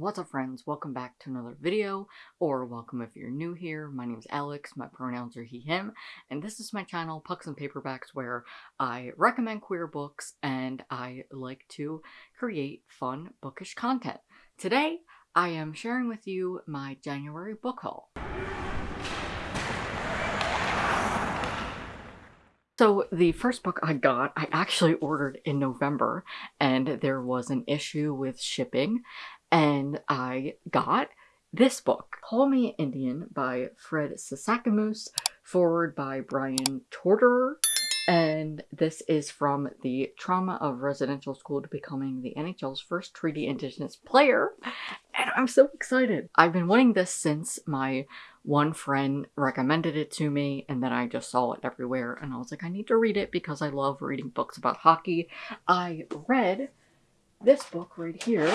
What's up friends, welcome back to another video, or welcome if you're new here. My name is Alex, my pronouns are he, him, and this is my channel, Pucks and Paperbacks, where I recommend queer books and I like to create fun bookish content. Today, I am sharing with you my January book haul. So the first book I got, I actually ordered in November and there was an issue with shipping and I got this book, Call Me Indian by Fred Sasakamoose, forward by Bryan Trottier, and this is from the trauma of residential school to becoming the NHL's first treaty indigenous player, and I'm so excited. I've been wanting this since my one friend recommended it to me and then I just saw it everywhere and I was like I need to read it because I love reading books about hockey. I read this book right here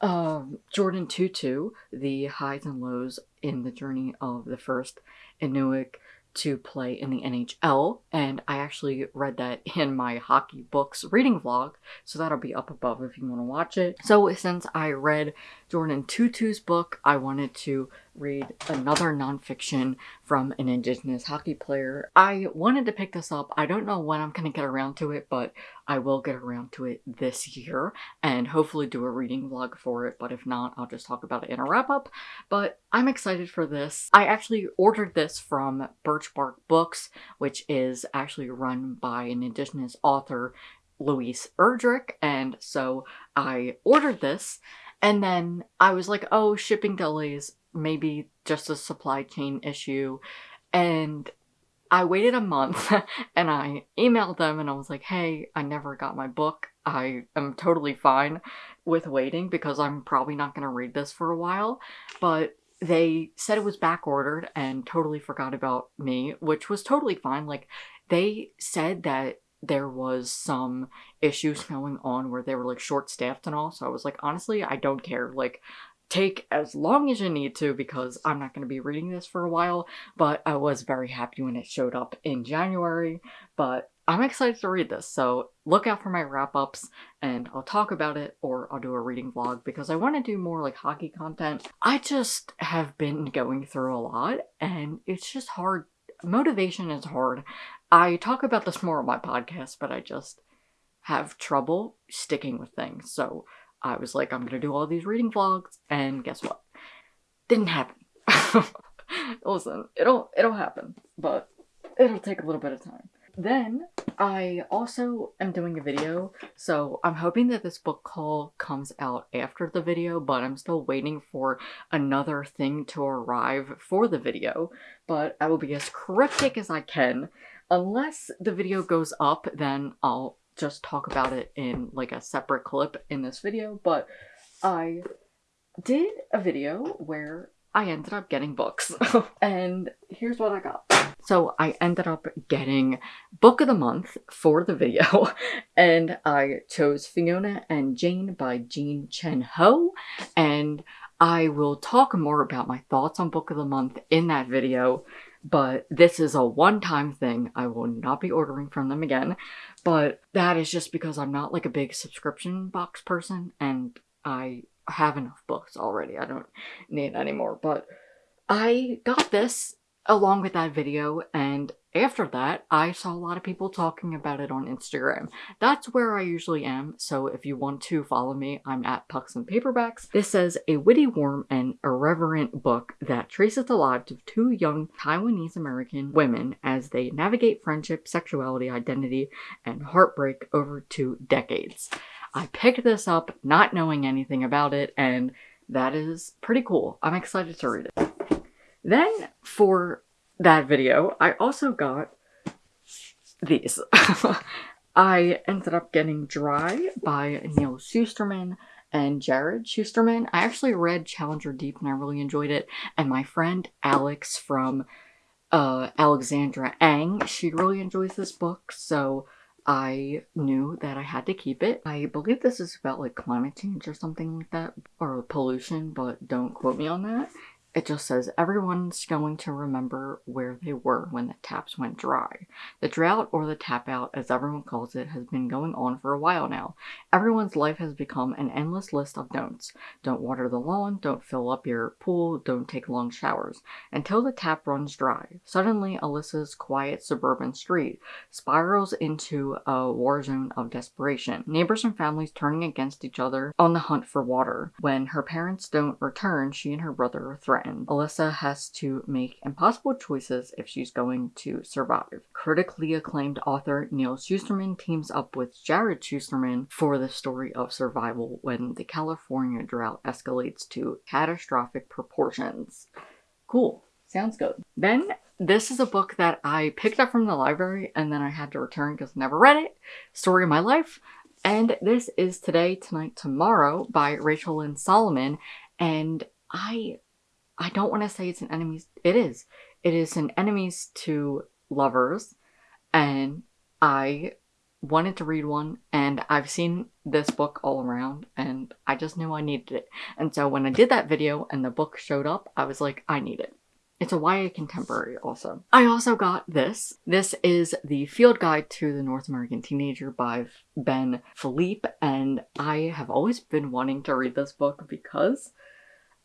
um, Jordin Tootoo, the highs and lows in the journey of the first Inuk to play in the NHL, and I actually read that in my hockey books reading vlog, so that'll be up above if you want to watch it. So since I read Jordin Tootoo's book, I wanted to read another nonfiction from an indigenous hockey player. I wanted to pick this up. I don't know when I'm going to get around to it, but I will get around to it this year and hopefully do a reading vlog for it. But if not, I'll just talk about it in a wrap up. But I'm excited for this. I actually ordered this from Birch Bark Books, which is actually run by an indigenous author, Louise Erdrich. And so I ordered this and then I was like, oh, shipping delays, maybe just a supply chain issue. And I waited a month and I emailed them and I was like, hey, I never got my book. I am totally fine with waiting because I'm probably not going to read this for a while. But they said it was back ordered and totally forgot about me, which was totally fine. Like, they said that there was some issues going on where they were like short staffed and all. So I was like, honestly, I don't care. Like, take as long as you need to because I'm not going to be reading this for a while. But I was very happy when it showed up in January. But I'm excited to read this, so look out for my wrap-ups and I'll talk about it or I'll do a reading vlog because I want to do more like hockey content. I just have been going through a lot and it's just hard. Motivation is hard. I talk about this more on my podcast, but I just have trouble sticking with things. So I was like, I'm gonna do all these reading vlogs, and guess what? Didn't happen. Listen, it'll it'll happen, but it'll take a little bit of time. Then I also am doing a video, so I'm hoping that this book haul comes out after the video, but I'm still waiting for another thing to arrive for the video. But I will be as cryptic as I can. Unless the video goes up, then I'll just talk about it in like a separate clip in this video, but I did a video where I ended up getting books. and here's what I got. So I ended up getting book of the month for the video and I chose Fiona and Jane by Jean Chen Ho and I will talk more about my thoughts on book of the month in that video but this is a one-time thing. I will not be ordering from them again, but that is just because I'm not like a big subscription box person and I have enough books already. I don't need any more, but I got this along with that video and after that I saw a lot of people talking about it on Instagram. That's where I usually am, so if you want to follow me, I'm at Pucks and Paperbacks. This says a witty, warm, and irreverent book that traces the lives of two young Taiwanese American women as they navigate friendship, sexuality, identity, and heartbreak over two decades. I picked this up not knowing anything about it and that is pretty cool. I'm excited to read it. Then for that video, I also got these. I ended up getting Dry by Neal Shusterman and Jarrod Shusterman. I actually read Challenger Deep and I really enjoyed it. And my friend Alex from uh, Alexandra Ang, she really enjoys this book. So I knew that I had to keep it. I believe this is about like climate change or something like that, or pollution, but don't quote me on that. It just says everyone's going to remember where they were when the taps went dry. The drought, or the tap out as everyone calls it, has been going on for a while now. Everyone's life has become an endless list of don'ts. Don't water the lawn, don't fill up your pool, don't take long showers. Until the tap runs dry. Suddenly, Alyssa's quiet suburban street spirals into a war zone of desperation. Neighbors and families turning against each other on the hunt for water. When her parents don't return, she and her brother are threatened and Alyssa has to make impossible choices if she's going to survive. Critically acclaimed author Neal Shusterman teams up with Jarrod Shusterman for the story of survival when the California drought escalates to catastrophic proportions. Cool. Sounds good. Then this is a book that I picked up from the library and then I had to return because I never read it. Story of my life. And this is Today, Tonight, Tomorrow by Rachel Lynn Solomon. And I I don't want to say it's an enemies. It is. It is an enemies to lovers, and I wanted to read one, and I've seen this book all around, and I just knew I needed it. And so when I did that video and the book showed up, I was like, I need it. It's a YA contemporary also. I also got this. This is the Field Guide to the North American Teenager by Ben Philippe, and I have always been wanting to read this book because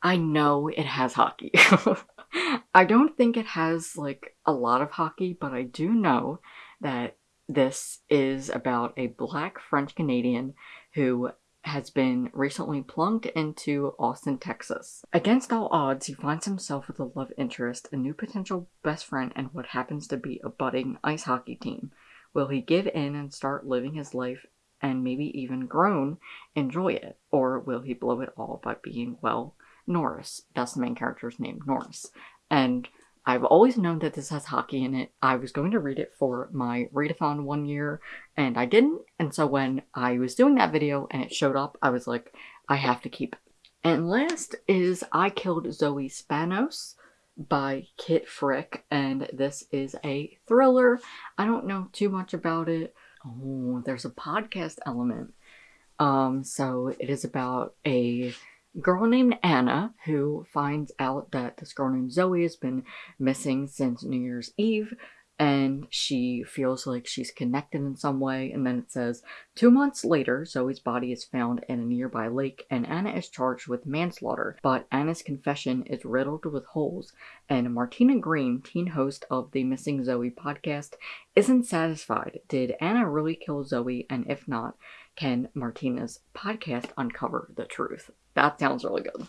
I know it has hockey. I don't think it has like a lot of hockey, but I do know that this is about a black French Canadian who has been recently plunked into Austin, Texas. Against all odds, he finds himself with a love interest, a new potential best friend, and what happens to be a budding ice hockey team. Will he give in and start living his life and maybe even grown enjoy it? Or will he blow it all by being, well, Norris. That's the main character's name, Norris. And I've always known that this has hockey in it. I was going to read it for my readathon one year and I didn't. And so when I was doing that video and it showed up, I was like, I have to keep it. And last is I Killed Zoe Spanos by Kit Frick. And this is a thriller. I don't know too much about it. Oh, there's a podcast element. Um, so it is about a girl named Anna who finds out that this girl named Zoe has been missing since New Year's Eve and she feels like she's connected in some way. And then it says, two months later, Zoe's body is found in a nearby lake, and Anna is charged with manslaughter. But Anna's confession is riddled with holes, and Martina Green, teen host of the Missing Zoe podcast, isn't satisfied. Did Anna really kill Zoe? And if not, can Martina's podcast uncover the truth? That sounds really good.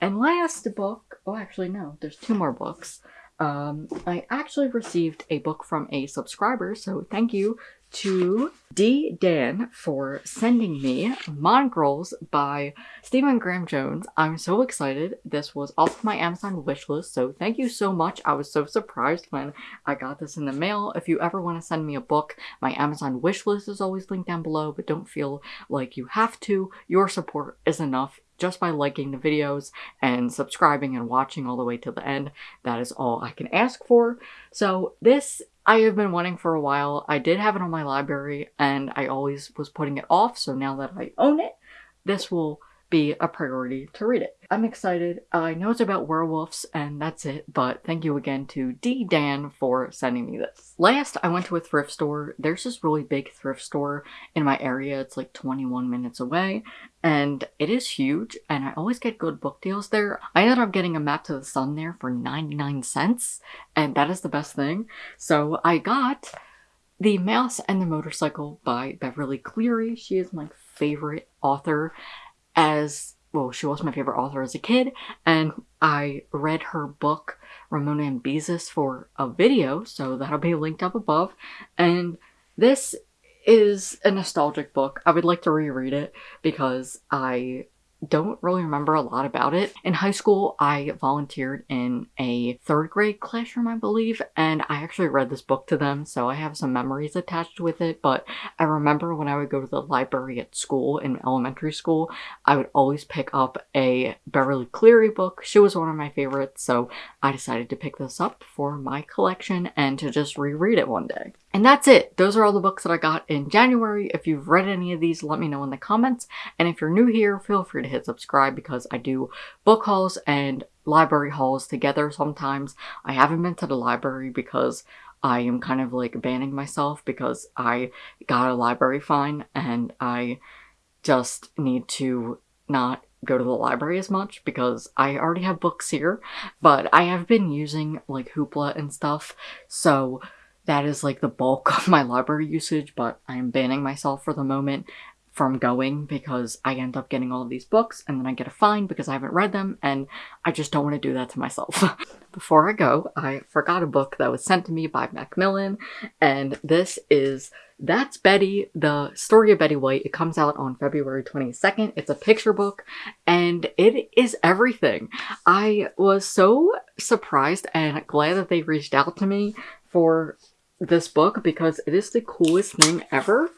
And last book, oh, actually, no, there's two more books. Um, I actually received a book from a subscriber, so thank you to D. Dan for sending me Mongrels by Stephen Graham Jones. I'm so excited. This was off my Amazon wish list, so thank you so much. I was so surprised when I got this in the mail. If you ever want to send me a book, my Amazon wish list is always linked down below, but don't feel like you have to. Your support is enough just by liking the videos and subscribing and watching all the way to the end. That is all I can ask for. So this I have been wanting for a while. I did have it on my library and I always was putting it off. So now that I own it, this will be a priority to read it. I'm excited. I know it's about werewolves and that's it, but thank you again to D. Dan for sending me this. Last, I went to a thrift store. There's this really big thrift store in my area. It's like 21 minutes away and it is huge and I always get good book deals there. I ended up getting a Map to the Sun there for 99 cents and that is the best thing. So I got The Mouse and the Motorcycle by Beverly Cleary. She is my favorite author as well, she was my favorite author as a kid, and I read her book Ramona and Beezus for a video, so that'll be linked up above. And this is a nostalgic book. I would like to reread it because I don't really remember a lot about it. In high school, I volunteered in a third grade classroom, I believe, and I actually read this book to them, so I have some memories attached with it. But I remember when I would go to the library at school, in elementary school, I would always pick up a Beverly Cleary book. She was one of my favorites, so I decided to pick this up for my collection and to just reread it one day. And that's it. Those are all the books that I got in January. If you've read any of these, let me know in the comments. And if you're new here, feel free to hit subscribe because I do book hauls and library hauls together sometimes. I haven't been to the library because I am kind of like banning myself because I got a library fine and I just need to not go to the library as much because I already have books here, but I have been using like Hoopla and stuff, so that is like the bulk of my library usage, but I am banning myself for the moment from going because I end up getting all of these books and then I get a fine because I haven't read them and I just don't want to do that to myself. Before I go, I forgot a book that was sent to me by Macmillan and this is That's Betty, the story of Betty White. It comes out on February 22nd. It's a picture book and it is everything. I was so surprised and glad that they reached out to me for this book because it is the coolest thing ever.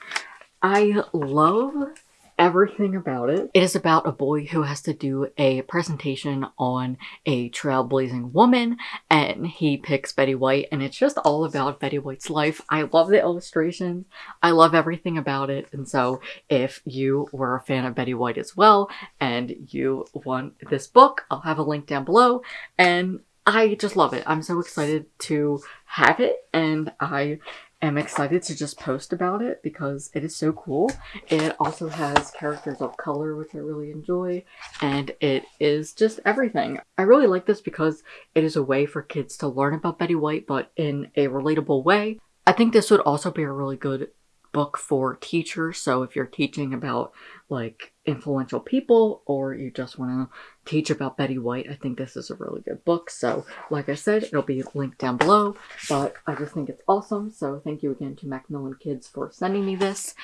I love everything about it. It is about a boy who has to do a presentation on a trailblazing woman and he picks Betty White and it's just all about Betty White's life. I love the illustrations. I love everything about it. And so if you were a fan of Betty White as well and you want this book, I'll have a link down below and I just love it. I'm so excited to have it and I am excited to just post about it because it is so cool. It also has characters of color, which I really enjoy, and it is just everything. I really like this because it is a way for kids to learn about Betty White, but in a relatable way. I think this would also be a really good book for teachers. So if you're teaching about like influential people or you just want to teach about Betty White, I think this is a really good book. So like I said, it'll be linked down below, but I just think it's awesome. So thank you again to Macmillan Kids for sending me this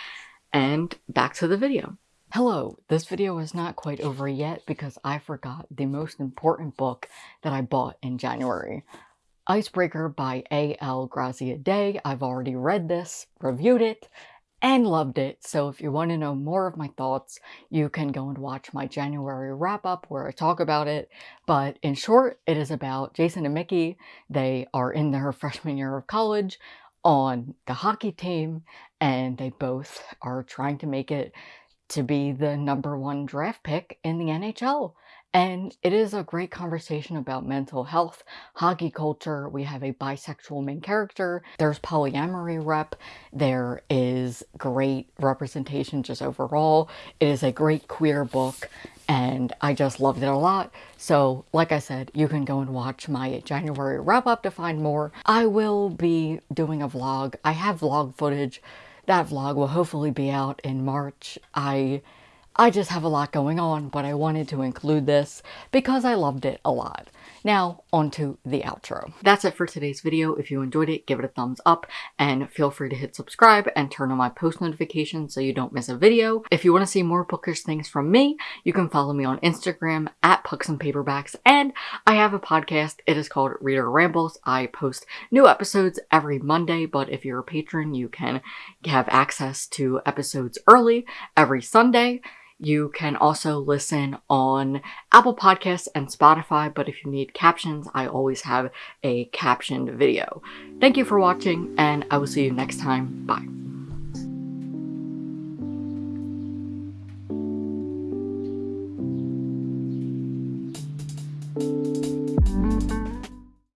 and back to the video. Hello, this video is not quite over yet because I forgot the most important book that I bought in January. Icebreaker by A.L. Graziadei. I've already read this, reviewed it, and loved it. So if you want to know more of my thoughts, you can go and watch my January wrap up where I talk about it. But in short, it is about Jason and Mickey. They are in their freshman year of college on the hockey team and they both are trying to make it to be the number one draft pick in the NHL. And it is a great conversation about mental health, hockey culture. We have a bisexual main character. There's polyamory rep. There is great representation just overall. It is a great queer book and I just loved it a lot. So like I said, you can go and watch my January wrap up to find more. I will be doing a vlog. I have vlog footage. That vlog will hopefully be out in March. I I just have a lot going on, but I wanted to include this because I loved it a lot. Now, onto the outro. That's it for today's video. If you enjoyed it, give it a thumbs up and feel free to hit subscribe and turn on my post notifications so you don't miss a video. If you want to see more bookish things from me, you can follow me on Instagram at Pucks and Paperbacks and I have a podcast. It is called Reader Rambles. I post new episodes every Monday, but if you're a patron, you can have access to episodes early every Sunday. You can also listen on Apple Podcasts and Spotify, but if you need captions, I always have a captioned video. Thank you for watching, and I will see you next time. Bye.